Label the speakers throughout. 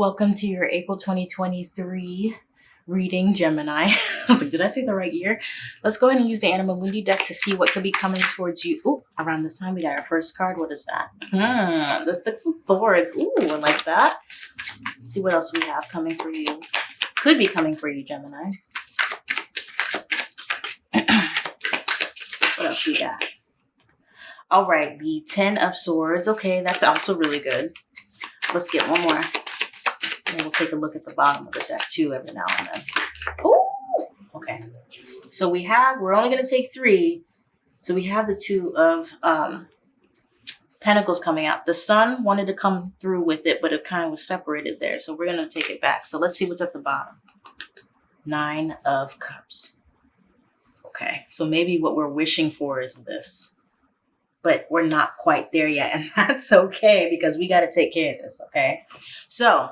Speaker 1: Welcome to your April 2023 reading Gemini. I was like, did I say the right year? Let's go ahead and use the Anima Mundi deck to see what could be coming towards you. Ooh, around this time we got our first card. What is that? Hmm, the Six of Swords. Ooh, I like that. Let's see what else we have coming for you. Could be coming for you, Gemini. what else we got? All right, the Ten of Swords. Okay, that's also really good. Let's get one more. And we'll take a look at the bottom of the deck too every now and then. Oh, okay. So we have, we're only going to take three. So we have the two of um, Pentacles coming out. The Sun wanted to come through with it, but it kind of was separated there. So we're going to take it back. So let's see what's at the bottom. Nine of Cups. Okay, so maybe what we're wishing for is this. But we're not quite there yet. And that's okay because we got to take care of this, okay? So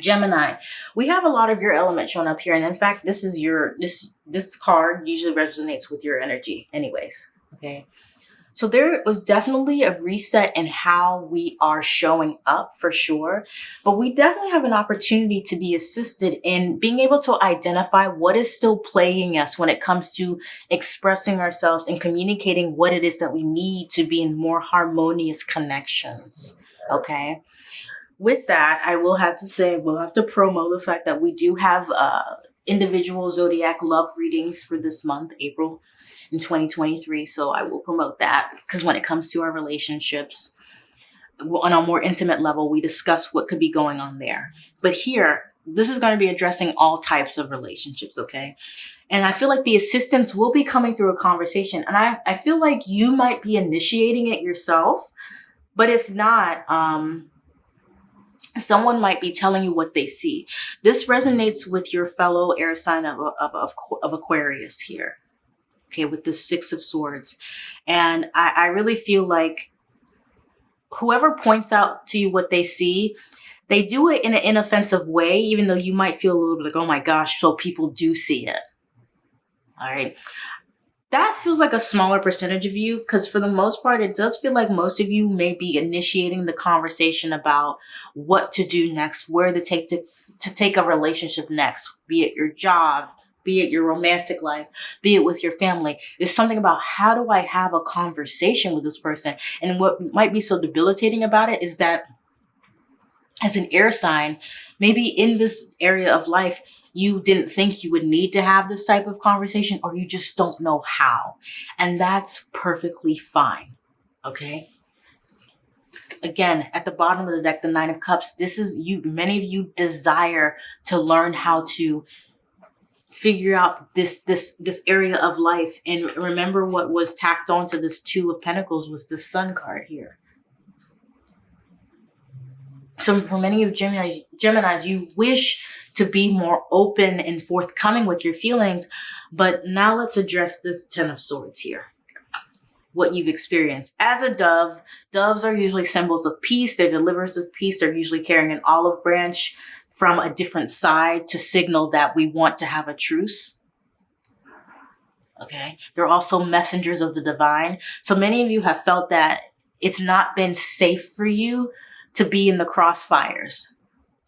Speaker 1: Gemini, we have a lot of your element showing up here. And in fact, this is your, this, this card usually resonates with your energy anyways. Okay. So there was definitely a reset in how we are showing up for sure. But we definitely have an opportunity to be assisted in being able to identify what is still plaguing us when it comes to expressing ourselves and communicating what it is that we need to be in more harmonious connections. Okay with that, I will have to say, we'll have to promo the fact that we do have uh, individual zodiac love readings for this month, April in 2023. So I will promote that because when it comes to our relationships, on a more intimate level, we discuss what could be going on there. But here, this is going to be addressing all types of relationships, okay? And I feel like the assistance will be coming through a conversation. And I, I feel like you might be initiating it yourself. But if not, um, someone might be telling you what they see. This resonates with your fellow air sign of, of, of, of Aquarius here. Okay, with the Six of Swords. And I, I really feel like whoever points out to you what they see, they do it in an inoffensive way, even though you might feel a little bit like, oh my gosh, so people do see it. All right that feels like a smaller percentage of you because for the most part, it does feel like most of you may be initiating the conversation about what to do next, where to take to, to take a relationship next, be it your job, be it your romantic life, be it with your family. It's something about how do I have a conversation with this person? And what might be so debilitating about it is that as an air sign, maybe in this area of life, you didn't think you would need to have this type of conversation or you just don't know how. And that's perfectly fine. Okay. Again, at the bottom of the deck, the nine of cups, this is you, many of you desire to learn how to figure out this, this, this area of life. And remember what was tacked onto this two of pentacles was the sun card here. So for many of Gemini's, Gemini's, you wish to be more open and forthcoming with your feelings. But now let's address this Ten of Swords here. What you've experienced. As a dove, doves are usually symbols of peace. They're deliverers of peace. They're usually carrying an olive branch from a different side to signal that we want to have a truce. Okay. They're also messengers of the divine. So many of you have felt that it's not been safe for you to be in the crossfires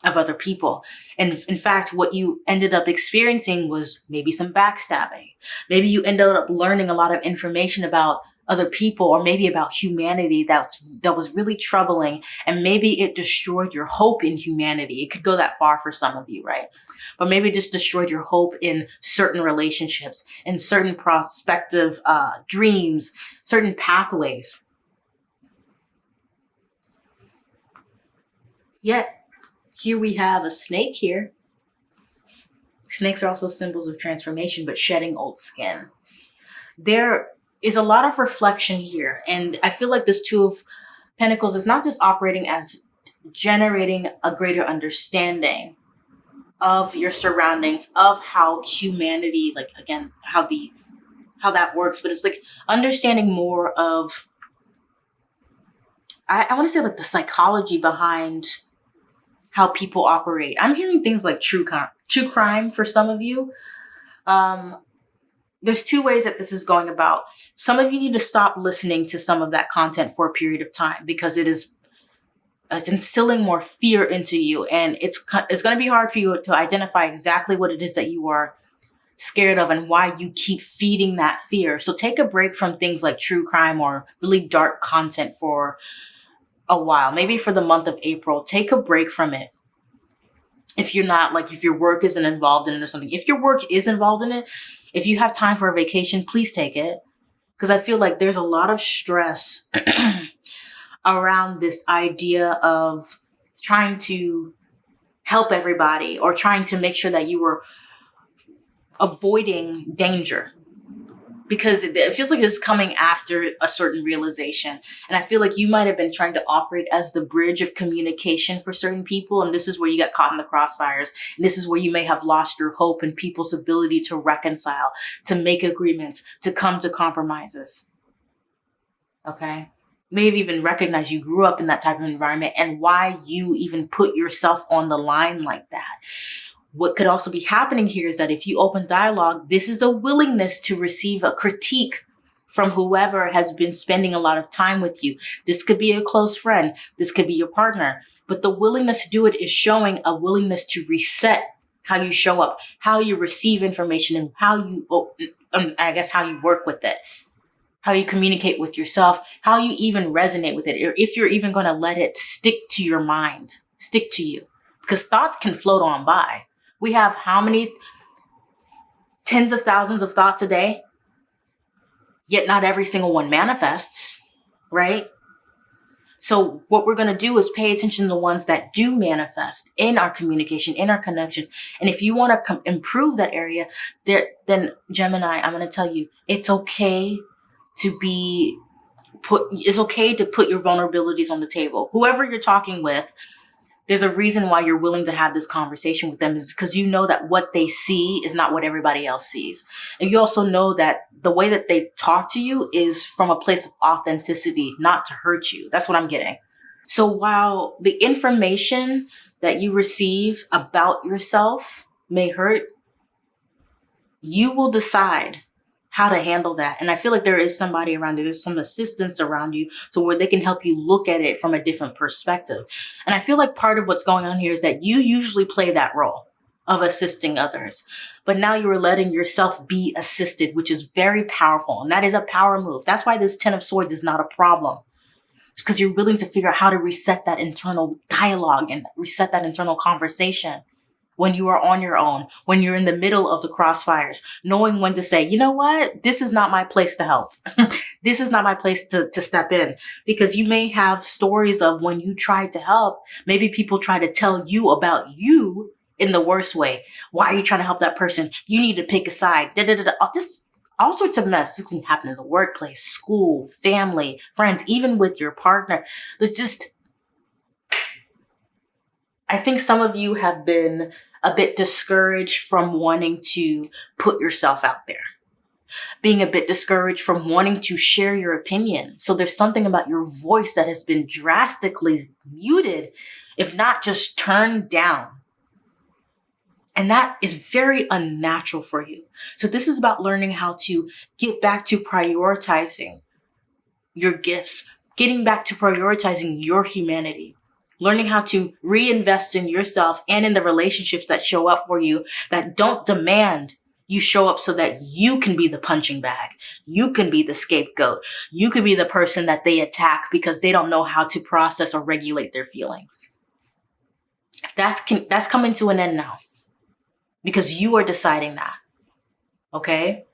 Speaker 1: of other people. And in fact, what you ended up experiencing was maybe some backstabbing. Maybe you ended up learning a lot of information about other people or maybe about humanity that's that was really troubling and maybe it destroyed your hope in humanity. It could go that far for some of you, right? But maybe it just destroyed your hope in certain relationships, in certain prospective uh, dreams, certain pathways. Yet here we have a snake here. Snakes are also symbols of transformation, but shedding old skin. There is a lot of reflection here. And I feel like this Two of Pentacles is not just operating as generating a greater understanding of your surroundings, of how humanity, like again, how the how that works, but it's like understanding more of I, I want to say like the psychology behind how people operate. I'm hearing things like true crime, true crime for some of you. Um, there's two ways that this is going about. Some of you need to stop listening to some of that content for a period of time because it is it's instilling more fear into you and it's it's going to be hard for you to identify exactly what it is that you are scared of and why you keep feeding that fear. So take a break from things like true crime or really dark content for a while. Maybe for the month of April, take a break from it. If you're not like if your work isn't involved in it or something. If your work is involved in it, if you have time for a vacation, please take it. Because I feel like there's a lot of stress around this idea of trying to help everybody or trying to make sure that you were avoiding danger because it, feels like it's coming after a certain realization. And I feel like you might have been trying to operate as the bridge of communication for certain people. And this is where you got caught in the crossfires. And this is where you may have lost your hope and people's ability to reconcile, to make agreements, to come to compromises. Okay may have even recognized you grew up in that type of environment and why you even put yourself on the line like that. What could also be happening here is that if you open dialogue, this is a willingness to receive a critique from whoever has been spending a lot of time with you. This could be a close friend. This could be your partner. But the willingness to do it is showing a willingness to reset how you show up, how you receive information and how you, um, I guess, how you work with it how you communicate with yourself, how you even resonate with it, or if you're even going to let it stick to your mind, stick to you. Because thoughts can float on by. We have how many tens of thousands of thoughts a day? Yet not every single one manifests, right? So what we're going to do is pay attention to the ones that do manifest in our communication, in our connection. And if you want to improve that area, there, then Gemini, I'm going to tell you, it's okay to be put, it's okay to put your vulnerabilities on the table. Whoever you're talking with, there's a reason why you're willing to have this conversation with them is because you know that what they see is not what everybody else sees. And you also know that the way that they talk to you is from a place of authenticity, not to hurt you. That's what I'm getting. So while the information that you receive about yourself may hurt, you will decide how to handle that. And I feel like there is somebody around you, there's some assistance around you to where they can help you look at it from a different perspective. And I feel like part of what's going on here is that you usually play that role of assisting others. But now you are letting yourself be assisted, which is very powerful. And that is a power move. That's why this 10 of swords is not a problem. because you're willing to figure out how to reset that internal dialogue and reset that internal conversation when you are on your own, when you're in the middle of the crossfires, knowing when to say, you know what, this is not my place to help. this is not my place to, to step in because you may have stories of when you tried to help. Maybe people try to tell you about you in the worst way. Why are you trying to help that person? You need to pick a side. Da, da, da, da. Just all sorts of mess can happen in the workplace, school, family, friends, even with your partner. There's just I think some of you have been a bit discouraged from wanting to put yourself out there. Being a bit discouraged from wanting to share your opinion. So there's something about your voice that has been drastically muted, if not just turned down. And that is very unnatural for you. So this is about learning how to get back to prioritizing your gifts, getting back to prioritizing your humanity learning how to reinvest in yourself and in the relationships that show up for you that don't demand you show up so that you can be the punching bag. You can be the scapegoat. You can be the person that they attack because they don't know how to process or regulate their feelings. That's that's coming to an end now. Because you are deciding that. Okay?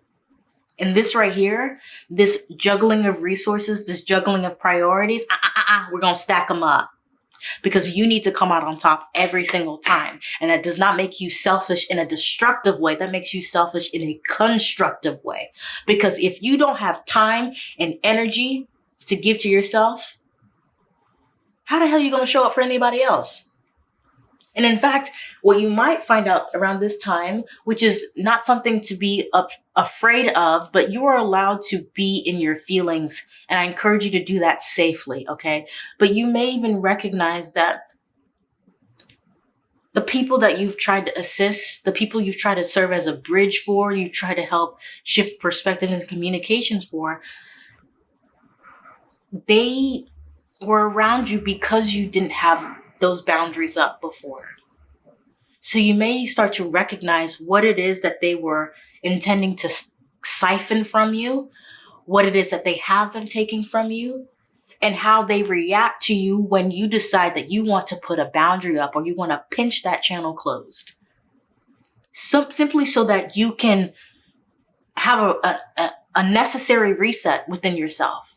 Speaker 1: And this right here, this juggling of resources, this juggling of priorities, uh, uh, uh, uh we're going to stack them up because you need to come out on top every single time. And that does not make you selfish in a destructive way. That makes you selfish in a constructive way. Because if you don't have time and energy to give to yourself, how the hell are you going to show up for anybody else? And in fact, what you might find out around this time, which is not something to be afraid of, but you are allowed to be in your feelings. And I encourage you to do that safely. Okay. But you may even recognize that the people that you've tried to assist, the people you've tried to serve as a bridge for, you try to help shift perspective and communications for, they were around you because you didn't have those boundaries up before. So you may start to recognize what it is that they were intending to siphon from you, what it is that they have been taking from you, and how they react to you when you decide that you want to put a boundary up or you want to pinch that channel closed. Simply so that you can have a, a, a necessary reset within yourself.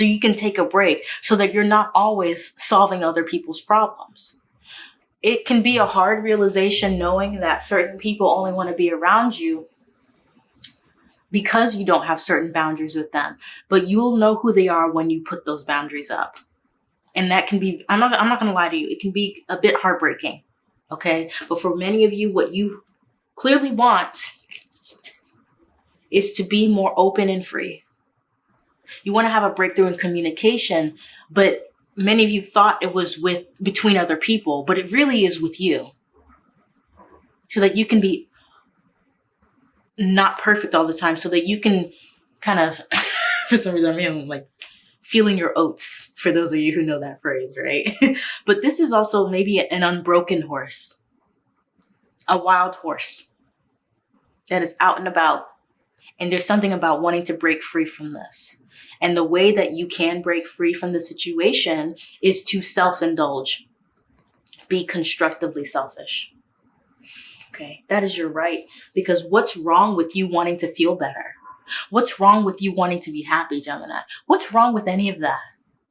Speaker 1: So you can take a break so that you're not always solving other people's problems. It can be a hard realization knowing that certain people only want to be around you because you don't have certain boundaries with them. But you'll know who they are when you put those boundaries up. And that can be, I'm not, I'm not going to lie to you, it can be a bit heartbreaking. Okay. But for many of you, what you clearly want is to be more open and free. You want to have a breakthrough in communication, but many of you thought it was with between other people, but it really is with you. So that you can be not perfect all the time so that you can kind of, for some reason, I mean, like feeling your oats for those of you who know that phrase, right? but this is also maybe an unbroken horse, a wild horse that is out and about. And there's something about wanting to break free from this. And the way that you can break free from the situation is to self-indulge, be constructively selfish. Okay, that is your right. Because what's wrong with you wanting to feel better? What's wrong with you wanting to be happy, Gemini? What's wrong with any of that?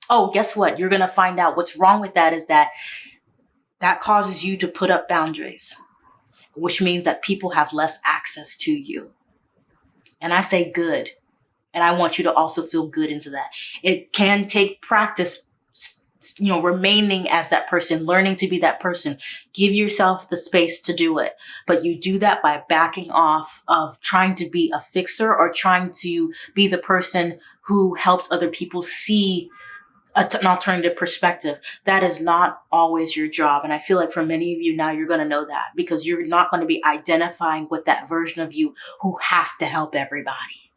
Speaker 1: Oh, guess what? You're going to find out what's wrong with that is that that causes you to put up boundaries, which means that people have less access to you. And I say good. And I want you to also feel good into that. It can take practice you know, remaining as that person, learning to be that person. Give yourself the space to do it. But you do that by backing off of trying to be a fixer or trying to be the person who helps other people see an alternative perspective. That is not always your job. And I feel like for many of you now, you're going to know that because you're not going to be identifying with that version of you who has to help everybody.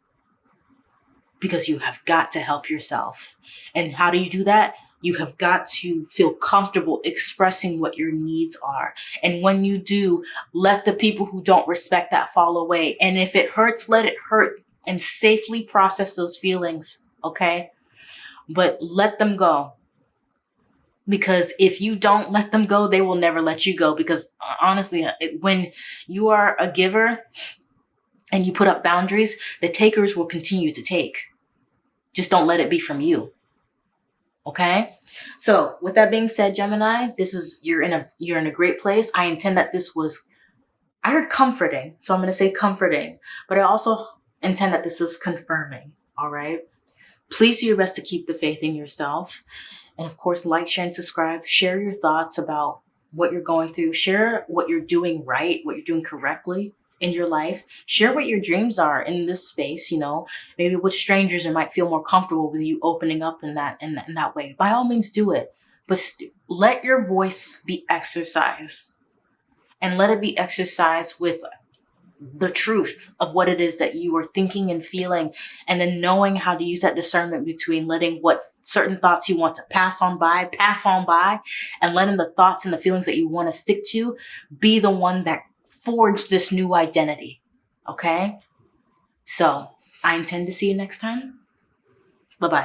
Speaker 1: Because you have got to help yourself. And how do you do that? you have got to feel comfortable expressing what your needs are. And when you do, let the people who don't respect that fall away. And if it hurts, let it hurt and safely process those feelings. Okay. But let them go. Because if you don't let them go, they will never let you go. Because uh, honestly, when you are a giver and you put up boundaries, the takers will continue to take. Just don't let it be from you. Okay. So with that being said, Gemini, this is, you're in a, you're in a great place. I intend that this was, I heard comforting. So I'm going to say comforting, but I also intend that this is confirming. All right. Please do your best to keep the faith in yourself. And of course, like, share, and subscribe. Share your thoughts about what you're going through. Share what you're doing right, what you're doing correctly in your life. Share what your dreams are in this space, you know, maybe with strangers that might feel more comfortable with you opening up in that, in, in that way. By all means, do it. But let your voice be exercised and let it be exercised with the truth of what it is that you are thinking and feeling and then knowing how to use that discernment between letting what certain thoughts you want to pass on by, pass on by, and letting the thoughts and the feelings that you want to stick to be the one that forged this new identity. Okay? So I intend to see you next time. Bye-bye.